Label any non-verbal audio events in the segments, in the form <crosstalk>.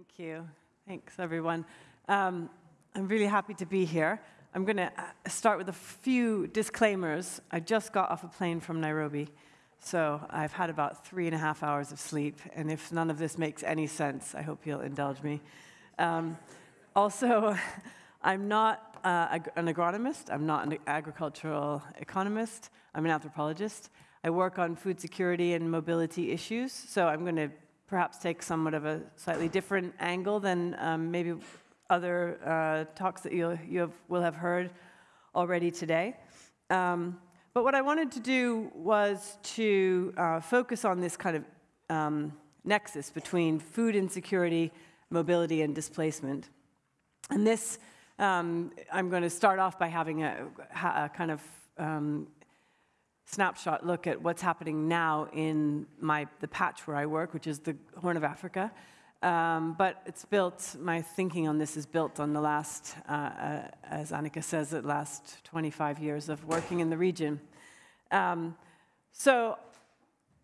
Thank you. Thanks, everyone. Um, I'm really happy to be here. I'm going to uh, start with a few disclaimers. I just got off a plane from Nairobi, so I've had about three and a half hours of sleep, and if none of this makes any sense, I hope you'll indulge me. Um, also, <laughs> I'm not uh, an agronomist, I'm not an agricultural economist, I'm an anthropologist. I work on food security and mobility issues, so I'm going to perhaps take somewhat of a slightly different angle than um, maybe other uh, talks that you, you have, will have heard already today. Um, but what I wanted to do was to uh, focus on this kind of um, nexus between food insecurity, mobility, and displacement. And this, um, I'm going to start off by having a, a kind of um, snapshot look at what's happening now in my, the patch where I work, which is the Horn of Africa. Um, but it's built, my thinking on this is built on the last, uh, uh, as Annika says, the last 25 years of working in the region. Um, so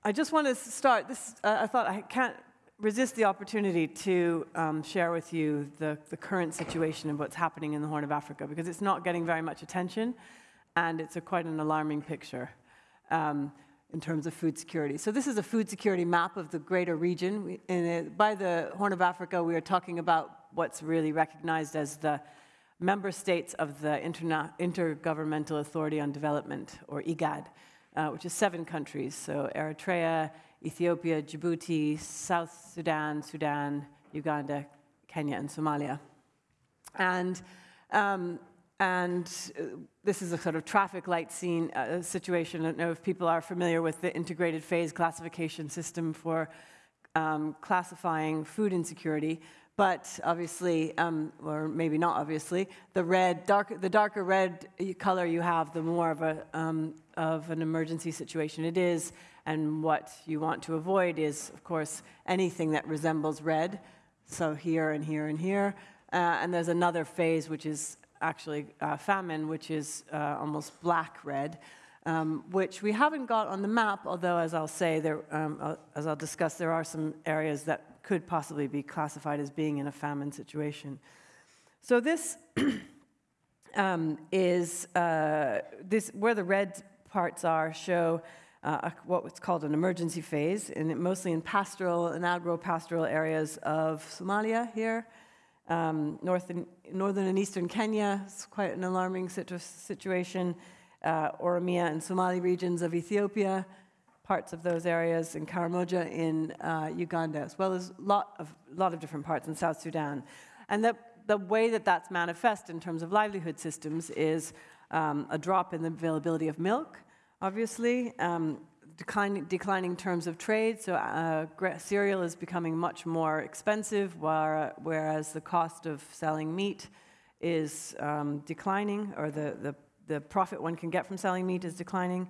I just want to start this, uh, I thought I can't resist the opportunity to um, share with you the, the current situation of what's happening in the Horn of Africa, because it's not getting very much attention, and it's a quite an alarming picture um, in terms of food security. So this is a food security map of the greater region. We, it, by the Horn of Africa, we are talking about what's really recognized as the member states of the Interna Intergovernmental Authority on Development, or IGAD, uh, which is seven countries. So Eritrea, Ethiopia, Djibouti, South Sudan, Sudan, Uganda, Kenya, and Somalia. And um, and uh, this is a sort of traffic light scene uh, situation. I don't know if people are familiar with the integrated phase classification system for um, classifying food insecurity. But obviously, um, or maybe not obviously, the red, dark, the darker red color you have, the more of, a, um, of an emergency situation it is. And what you want to avoid is, of course, anything that resembles red. So here and here and here. Uh, and there's another phase which is actually uh, famine, which is uh, almost black red, um, which we haven't got on the map, although, as I'll say, there, um, uh, as I'll discuss, there are some areas that could possibly be classified as being in a famine situation. So this <clears throat> um, is uh, this where the red parts are show uh, what's called an emergency phase, and mostly in pastoral and agro-pastoral areas of Somalia here, um, north and, northern and eastern Kenya is quite an alarming situ situation. Uh, Oromia and Somali regions of Ethiopia, parts of those areas, in Karamoja in uh, Uganda, as well as a lot of, lot of different parts in South Sudan. And the, the way that that's manifest in terms of livelihood systems is um, a drop in the availability of milk, obviously, um, declining, declining terms of trade, so uh, cereal is becoming much more expensive, whereas the cost of selling meat is um, declining, or the, the, the, profit one can get from selling meat is declining.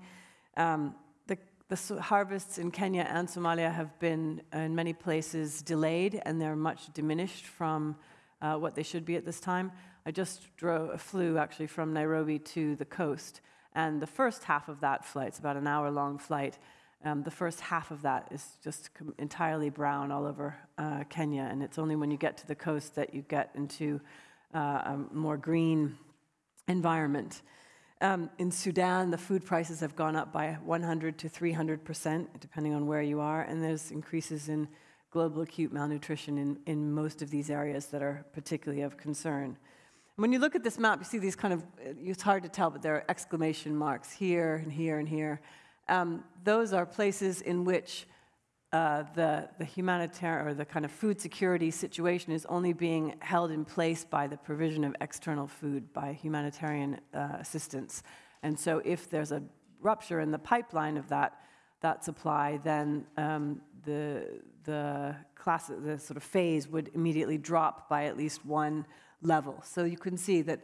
Um, the, the harvests in Kenya and Somalia have been, in many places, delayed, and they're much diminished from uh, what they should be at this time. I just drove, flew actually from Nairobi to the coast, and the first half of that flight, it's about an hour long flight, um, the first half of that is just entirely brown all over uh, Kenya. And it's only when you get to the coast that you get into uh, a more green environment. Um, in Sudan, the food prices have gone up by 100 to 300 percent, depending on where you are, and there's increases in global acute malnutrition in, in most of these areas that are particularly of concern. When you look at this map, you see these kind of, it's hard to tell, but there are exclamation marks here and here and here. Um, those are places in which uh, the, the humanitarian or the kind of food security situation is only being held in place by the provision of external food, by humanitarian uh, assistance. And so if there's a rupture in the pipeline of that, that supply, then um, the, the, class, the sort of phase would immediately drop by at least one level. So you can see that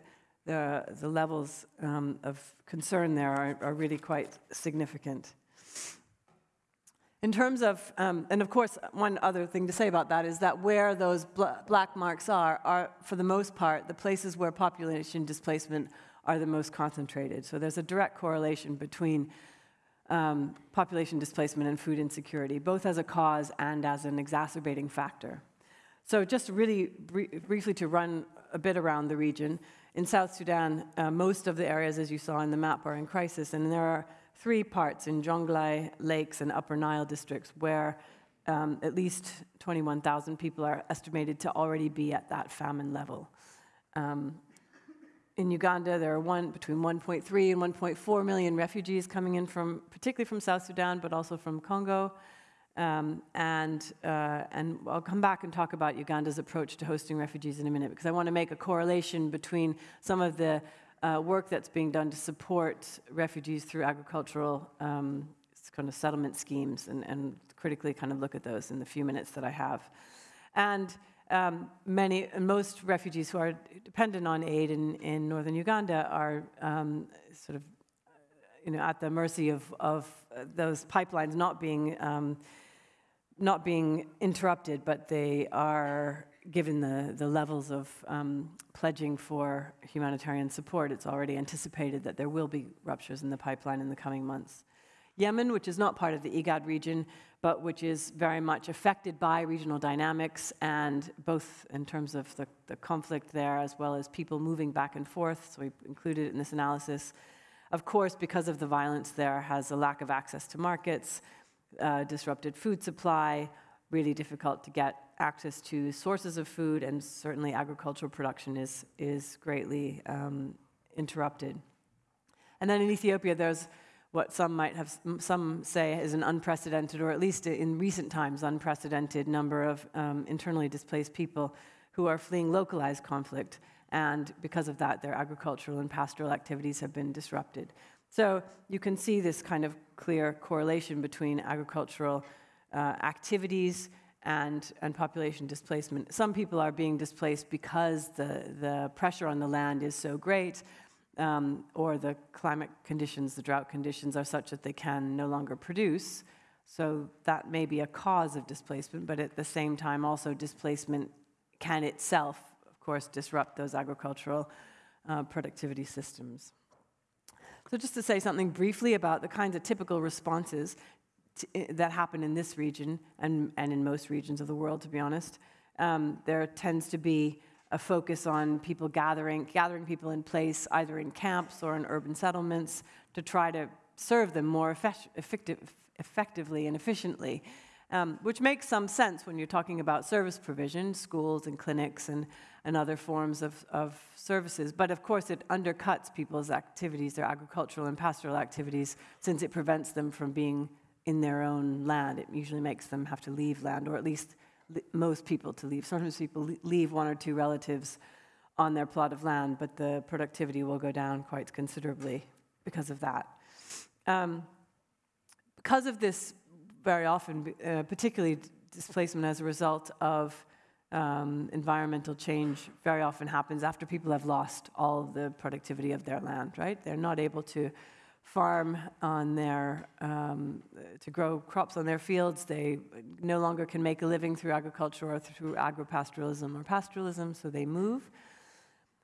the, the levels um, of concern there are, are, really quite significant. In terms of, um, and of course, one other thing to say about that is that where those bl black marks are, are for the most part the places where population displacement are the most concentrated. So there's a direct correlation between um, population displacement and food insecurity, both as a cause and as an exacerbating factor. So just really br briefly to run a bit around the region. In South Sudan, uh, most of the areas, as you saw in the map, are in crisis, and there are three parts in Jonglei, Lakes, and Upper Nile districts where um, at least 21,000 people are estimated to already be at that famine level. Um, in Uganda, there are one, between 1.3 and 1.4 million refugees coming in from, particularly from South Sudan, but also from Congo. Um, and, uh, and I'll come back and talk about Uganda's approach to hosting refugees in a minute, because I want to make a correlation between some of the uh, work that's being done to support refugees through agricultural um, kind of settlement schemes and, and critically kind of look at those in the few minutes that I have. And um, many, most refugees who are dependent on aid in, in northern Uganda are um, sort of, you know, at the mercy of, of those pipelines not being, um, not being interrupted, but they are given the, the levels of um, pledging for humanitarian support, it's already anticipated that there will be ruptures in the pipeline in the coming months. Yemen, which is not part of the IGAD region, but which is very much affected by regional dynamics and both in terms of the, the conflict there as well as people moving back and forth. So we included it in this analysis. Of course, because of the violence there, has a lack of access to markets, uh, disrupted food supply, really difficult to get access to sources of food, and certainly agricultural production is, is greatly um, interrupted. And then in Ethiopia, there's what some might have, some say is an unprecedented, or at least in recent times, unprecedented number of um, internally displaced people who are fleeing localized conflict. And because of that, their agricultural and pastoral activities have been disrupted. So you can see this kind of clear correlation between agricultural uh, activities and, and population displacement. Some people are being displaced because the, the pressure on the land is so great um, or the climate conditions, the drought conditions are such that they can no longer produce. So that may be a cause of displacement, but at the same time, also displacement can itself, course, disrupt those agricultural uh, productivity systems. So just to say something briefly about the kinds of typical responses to, that happen in this region and, and in most regions of the world, to be honest, um, there tends to be a focus on people gathering, gathering people in place, either in camps or in urban settlements, to try to serve them more effective, effectively and efficiently. Um, which makes some sense when you're talking about service provision, schools and clinics and, and other forms of, of services. But of course, it undercuts people's activities, their agricultural and pastoral activities, since it prevents them from being in their own land. It usually makes them have to leave land, or at least most people to leave. Sometimes people leave one or two relatives on their plot of land, but the productivity will go down quite considerably because of that. Um, because of this, very often, uh, particularly displacement as a result of um, environmental change, very often happens after people have lost all the productivity of their land, right? They're not able to farm on their, um, to grow crops on their fields. They no longer can make a living through agriculture or through agropastoralism or pastoralism, so they move.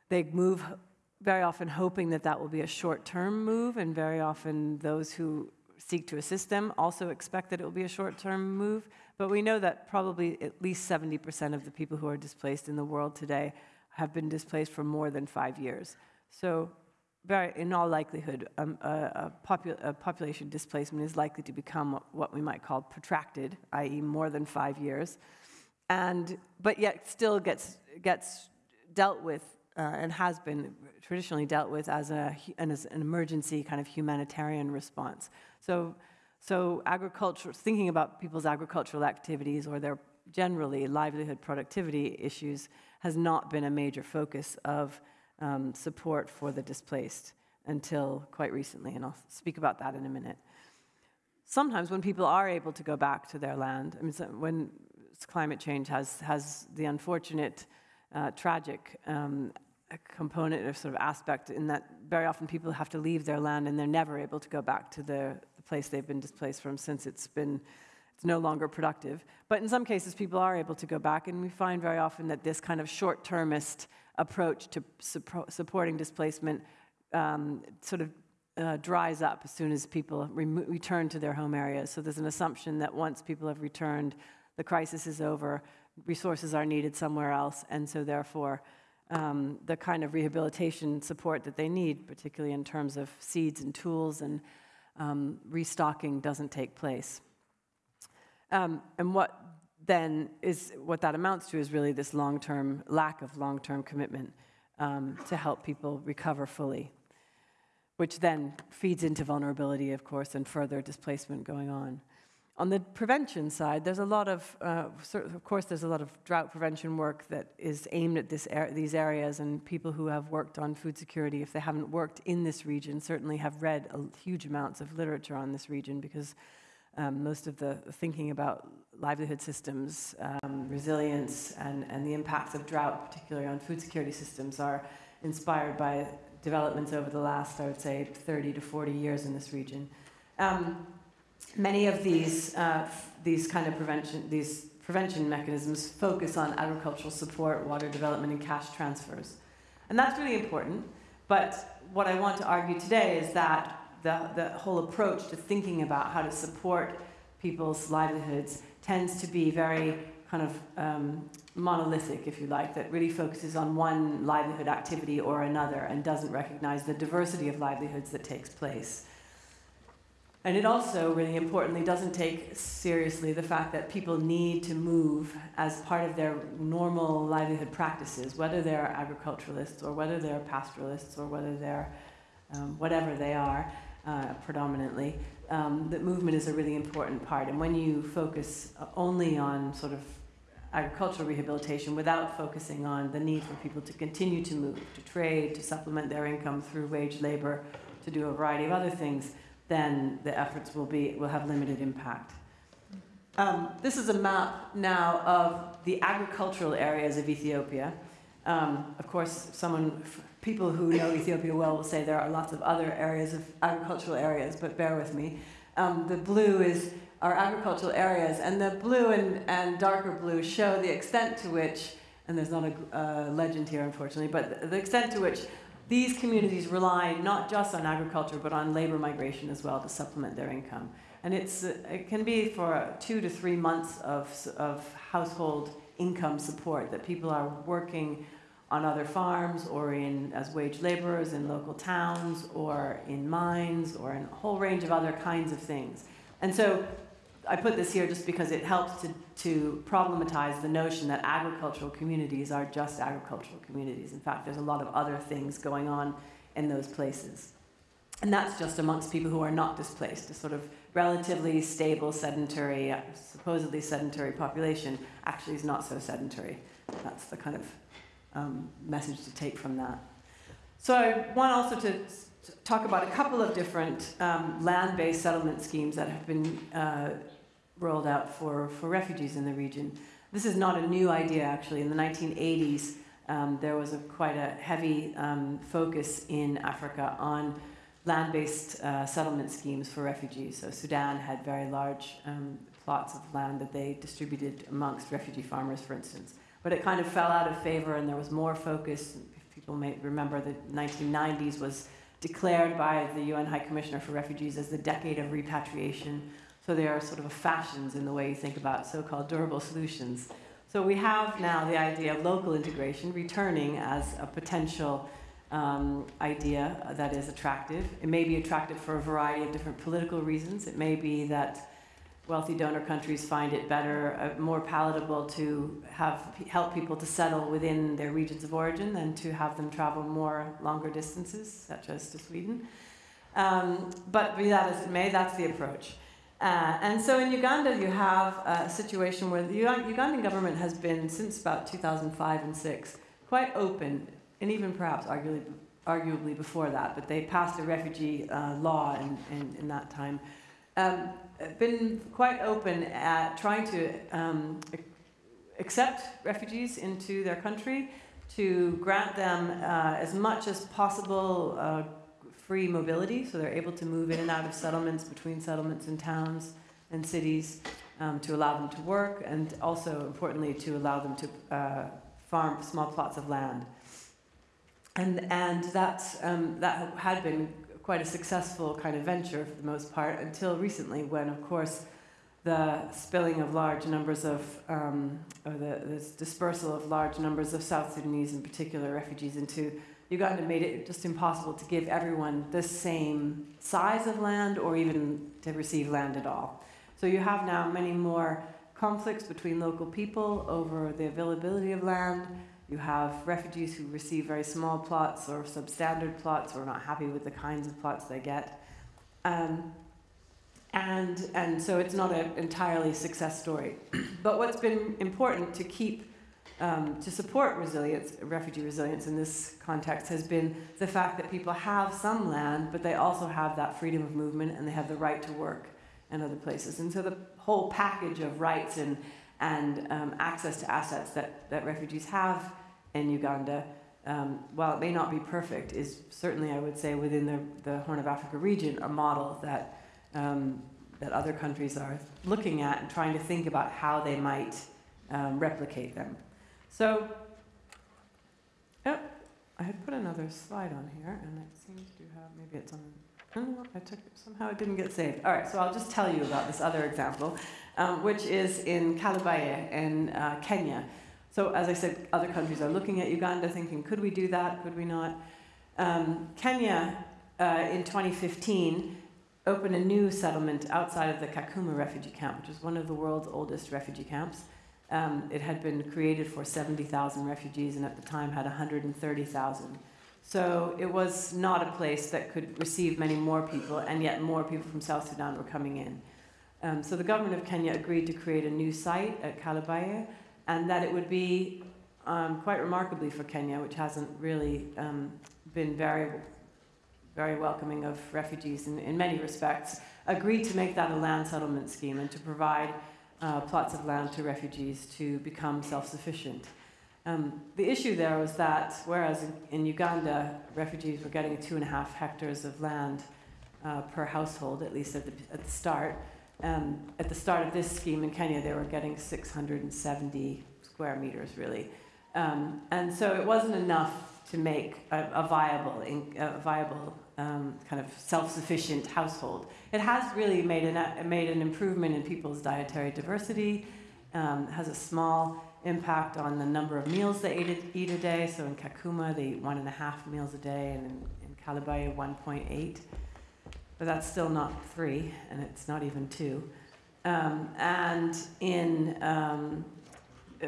They move very often hoping that that will be a short-term move, and very often those who seek to assist them also expect that it will be a short-term move. But we know that probably at least 70% of the people who are displaced in the world today have been displaced for more than five years. So in all likelihood, um, a, a, popu a, population displacement is likely to become what we might call protracted, i.e., more than five years, and but yet still gets gets dealt with uh, and has been traditionally dealt with as, a, and as an emergency kind of humanitarian response. So, so agriculture, thinking about people's agricultural activities or their generally livelihood productivity issues has not been a major focus of um, support for the displaced until quite recently, and I'll speak about that in a minute. Sometimes when people are able to go back to their land, I mean, so when climate change has, has the unfortunate, uh, tragic um, component or sort of aspect in that very often people have to leave their land and they're never able to go back to the, the place they've been displaced from since it's been it's no longer productive. But in some cases, people are able to go back, and we find very often that this kind of short-termist approach to supporting displacement um, sort of uh, dries up as soon as people re return to their home areas. So there's an assumption that once people have returned, the crisis is over. resources are needed somewhere else, and so therefore, um, the kind of rehabilitation support that they need, particularly in terms of seeds and tools and um, restocking, doesn't take place. Um, and what then is what that amounts to is really this long-term lack of long-term commitment um, to help people recover fully, which then feeds into vulnerability, of course, and further displacement going on. On the prevention side, there's a lot of, uh, of course, there's a lot of drought prevention work that is aimed at this er these areas, and people who have worked on food security, if they haven't worked in this region, certainly have read huge amounts of literature on this region because um, most of the thinking about livelihood systems, um, resilience, and, and the impacts of drought, particularly on food security systems, are inspired by developments over the last, I would say, 30 to 40 years in this region. Um, many of these, uh, these kind of prevention, these prevention mechanisms focus on agricultural support, water development, and cash transfers. And that's really important. But what I want to argue today is that the, the whole approach to thinking about how to support people's livelihoods tends to be very kind of um, monolithic, if you like, that really focuses on one livelihood activity or another and doesn't recognize the diversity of livelihoods that takes place. And it also, really importantly, doesn't take seriously the fact that people need to move as part of their normal livelihood practices, whether they're agriculturalists or whether they're pastoralists or whether they're um, whatever they are uh, predominantly. Um, that movement is a really important part. And when you focus only on sort of agricultural rehabilitation without focusing on the need for people to continue to move, to trade, to supplement their income through wage labor, to do a variety of other things, then the efforts will, be, will have limited impact. Um, this is a map now of the agricultural areas of Ethiopia. Um, of course, someone, people who know Ethiopia well will say there are lots of other areas of agricultural areas, but bear with me. Um, the blue is our agricultural areas, and the blue and, and darker blue show the extent to which, and there's not a uh, legend here unfortunately, but the, the extent to which these communities rely not just on agriculture, but on labor migration as well to supplement their income. And it's, uh, it can be for two to three months of, of household income support that people are working on other farms or in as wage laborers in local towns or in mines or in a whole range of other kinds of things. And so I put this here just because it helps to, to problematize the notion that agricultural communities are just agricultural communities. In fact, there's a lot of other things going on in those places. And that's just amongst people who are not displaced, a sort of relatively stable, sedentary, supposedly sedentary population actually is not so sedentary. That's the kind of um, message to take from that. So I want also to talk about a couple of different um, land-based settlement schemes that have been uh, rolled out for, for refugees in the region. This is not a new idea, actually. In the 1980s, um, there was a, quite a heavy um, focus in Africa on land-based uh, settlement schemes for refugees. So Sudan had very large um, plots of land that they distributed amongst refugee farmers, for instance. But it kind of fell out of favor, and there was more focus. People may remember the 1990s was declared by the UN High Commissioner for Refugees as the decade of repatriation so there are sort of fashions in the way you think about so-called durable solutions. So we have now the idea of local integration returning as a potential um, idea that is attractive. It may be attractive for a variety of different political reasons. It may be that wealthy donor countries find it better, uh, more palatable to have help people to settle within their regions of origin than to have them travel more longer distances, such as to Sweden. Um, but be that as it may, that's the approach. Uh, and so in Uganda, you have a situation where the Ugandan government has been, since about 2005 and 6, quite open, and even perhaps arguably, arguably before that, but they passed a refugee uh, law in, in, in, that time, um, been quite open at trying to um, accept refugees into their country, to grant them uh, as much as possible uh, free mobility, so they're able to move in and out of settlements, between settlements and towns and cities, um, to allow them to work, and also, importantly, to allow them to uh, farm small plots of land. And, and that's, um, that had been quite a successful kind of venture for the most part until recently when, of course, the spilling of large numbers of, um, or the, the dispersal of large numbers of South Sudanese, in particular, refugees into Uganda made it just impossible to give everyone the same size of land or even to receive land at all. So you have now many more conflicts between local people over the availability of land. You have refugees who receive very small plots or substandard plots or not happy with the kinds of plots they get. Um, and, and so it's not an entirely success story. <clears throat> but what's been important to keep, um, to support resilience, refugee resilience in this context has been the fact that people have some land, but they also have that freedom of movement and they have the right to work in other places. And so the whole package of rights and, and um, access to assets that, that refugees have in Uganda, um, while it may not be perfect, is certainly, I would say, within the, the Horn of Africa region, a model that um, that other countries are looking at and trying to think about how they might um, replicate them. So, oh, I had put another slide on here, and it seems to have, maybe it's on, oh, I took it, somehow it didn't get saved. All right, so I'll just tell you about this other example, um, which is in Kalobeyei in uh, Kenya. So as I said, other countries are looking at Uganda thinking, could we do that, could we not? Um, Kenya uh, in 2015 opened a new settlement outside of the Kakuma refugee camp, which is one of the world's oldest refugee camps. Um, it had been created for 70,000 refugees and at the time had 130,000. So it was not a place that could receive many more people, and yet more people from South Sudan were coming in. Um, so the government of Kenya agreed to create a new site at Kalobeyei, and that it would be um, quite remarkably for Kenya, which hasn't really um, been very very welcoming of refugees in, in many respects, agreed to make that a land settlement scheme and to provide uh, plots of land to refugees to become self-sufficient. Um, the issue there was that whereas in, Uganda, refugees were getting two and a half hectares of land uh, per household, at least at the, at the start, um, at the start of this scheme in Kenya, they were getting 670 square meters, really. Um, and so it wasn't enough to make a, a viable, a viable um, kind of self-sufficient household. It has really made an, made an improvement in people's dietary diversity, um, has a small impact on the number of meals they eat, eat a day. So in Kakuma, they eat one and a half meals a day, and in, in Kalobeyei, 1.8. But that's still not three, and it's not even two. Um, and in um, uh,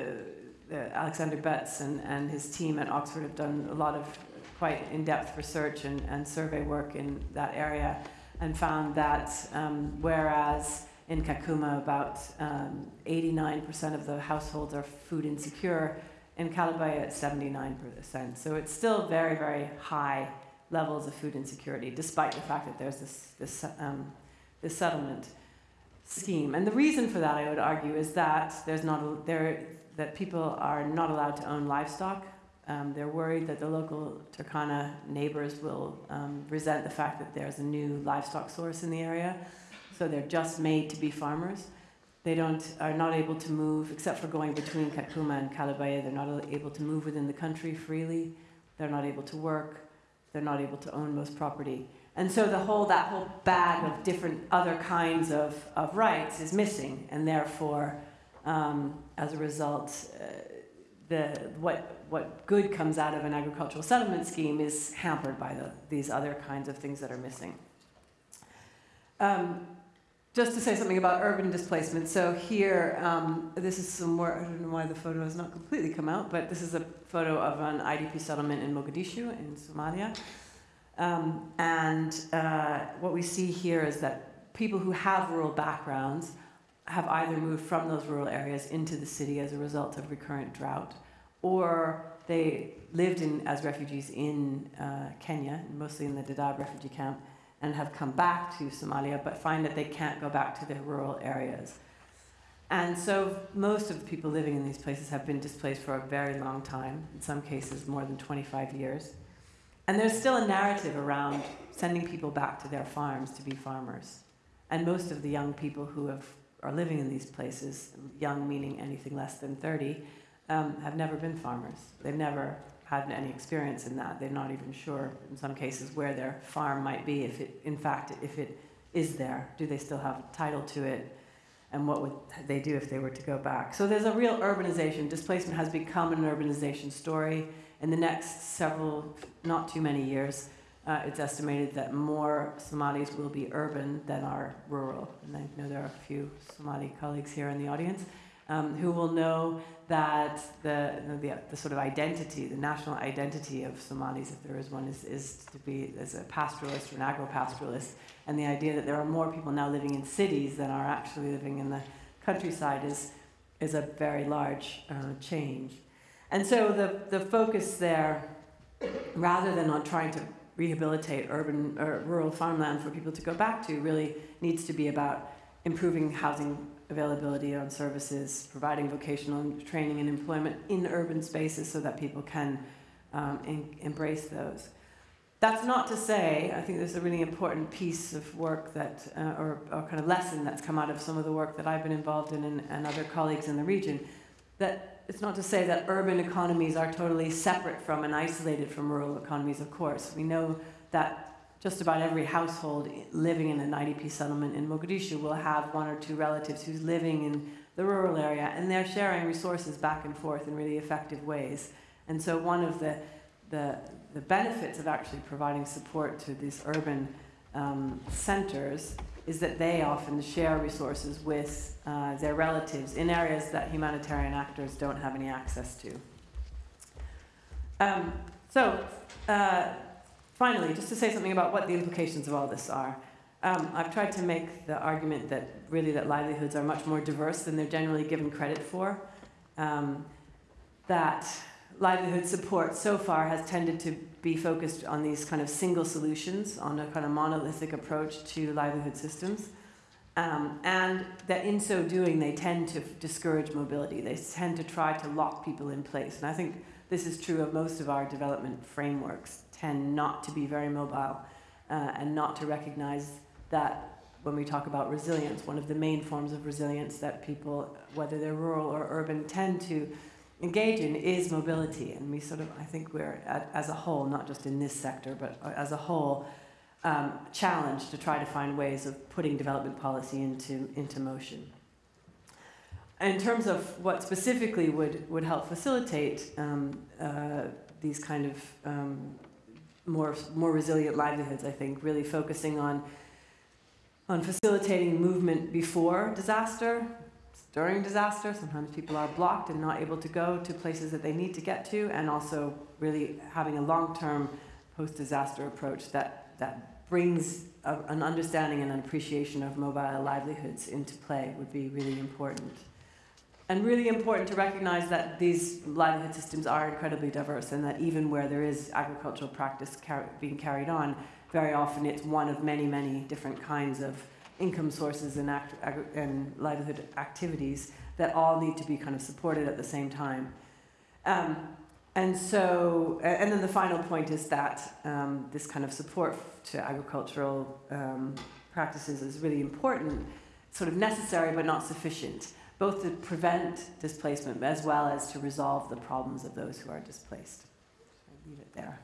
uh, Alexander Betts and, and his team at Oxford have done a lot of quite in-depth research and, and survey work in that area and found that um, whereas in Kakuma about 89% um, of the households are food insecure, in Kalobeyei it's 79%. So it's still very, very high levels of food insecurity, despite the fact that there's this, this, um, this settlement scheme. And the reason for that, I would argue, is that there's not a, there, that people are not allowed to own livestock um, they're worried that the local Turkana neighbors will um, resent the fact that there's a new livestock source in the area. So they're just made to be farmers. They don't, are not able to move, except for going between Kakuma and Kalobeyei, they're not able to move within the country freely. They're not able to work. They're not able to own most property. And so the whole, that whole bag of different other kinds of, of rights is missing. And therefore, um, as a result, uh, the, what, what good comes out of an agricultural settlement scheme is hampered by the, these other kinds of things that are missing. Um, just to say something about urban displacement. So here, um, this is some more, I don't know why the photo has not completely come out, but this is a photo of an IDP settlement in Mogadishu in Somalia. Um, and uh, what we see here is that people who have rural backgrounds have either moved from those rural areas into the city as a result of recurrent drought, or they lived in, as refugees in uh, Kenya, mostly in the Dadaab refugee camp, and have come back to Somalia, but find that they can't go back to their rural areas. And so most of the people living in these places have been displaced for a very long time, in some cases more than 25 years. And there's still a narrative around sending people back to their farms to be farmers. And most of the young people who have are living in these places, young meaning anything less than 30, um, have never been farmers. They've never had any experience in that. They're not even sure, in some cases, where their farm might be, if it, in fact, if it is there. Do they still have title to it? and what would they do if they were to go back. So there's a real urbanization. Displacement has become an urbanization story. In the next several, not too many years, uh, it's estimated that more Somalis will be urban than are rural. And I know there are a few Somali colleagues here in the audience um, who will know that the, the, the, sort of identity, the national identity of Somalis, if there is one, is, is to be as a pastoralist or an agro-pastoralist. And the idea that there are more people now living in cities than are actually living in the countryside is, is a very large uh, change. And so the, the focus there, rather than on trying to rehabilitate urban or rural farmland for people to go back to, really needs to be about improving housing availability on services, providing vocational training and employment in urban spaces so that people can um, embrace those. That's not to say, I think there's a really important piece of work that, uh, or, or, kind of lesson that's come out of some of the work that I've been involved in and, and other colleagues in the region, that it's not to say that urban economies are totally separate from and isolated from rural economies, of course. We know that just about every household living in an IDP settlement in Mogadishu will have one or two relatives who's living in the rural area, and they're sharing resources back and forth in really effective ways. And so one of the, the, the benefits of actually providing support to these urban um, centers is that they often share resources with uh, their relatives in areas that humanitarian actors don't have any access to. Um, so, uh, finally, just to say something about what the implications of all this are. Um, I've tried to make the argument that really that livelihoods are much more diverse than they're generally given credit for. Um, that livelihood support so far has tended to be focused on these kind of single solutions, on a kind of monolithic approach to livelihood systems. Um, and that in so doing, they tend to discourage mobility. They tend to try to lock people in place. And I think this is true of most of our development frameworks tend not to be very mobile uh, and not to recognize that when we talk about resilience, one of the main forms of resilience that people, whether they're rural or urban, tend to engage in is mobility. And we sort of, I think we're, as a whole, not just in this sector, but as a whole, um, challenged to try to find ways of putting development policy into, into motion. In terms of what specifically would, would help facilitate um, uh, these kind of um, more, more resilient livelihoods, I think, really focusing on, on facilitating movement before disaster, during disaster. Sometimes people are blocked and not able to go to places that they need to get to, and also really having a long-term post-disaster approach that, that brings a, an understanding and an appreciation of mobile livelihoods into play would be really important and really important to recognize that these livelihood systems are incredibly diverse and that even where there is agricultural practice car being carried on, very often it's one of many, many different kinds of income sources and, and livelihood activities that all need to be kind of supported at the same time. Um, and so, and then the final point is that um, this kind of support to agricultural um, practices is really important, sort of necessary but not sufficient both to prevent displacement as well as to resolve the problems of those who are displaced. I'll leave it there.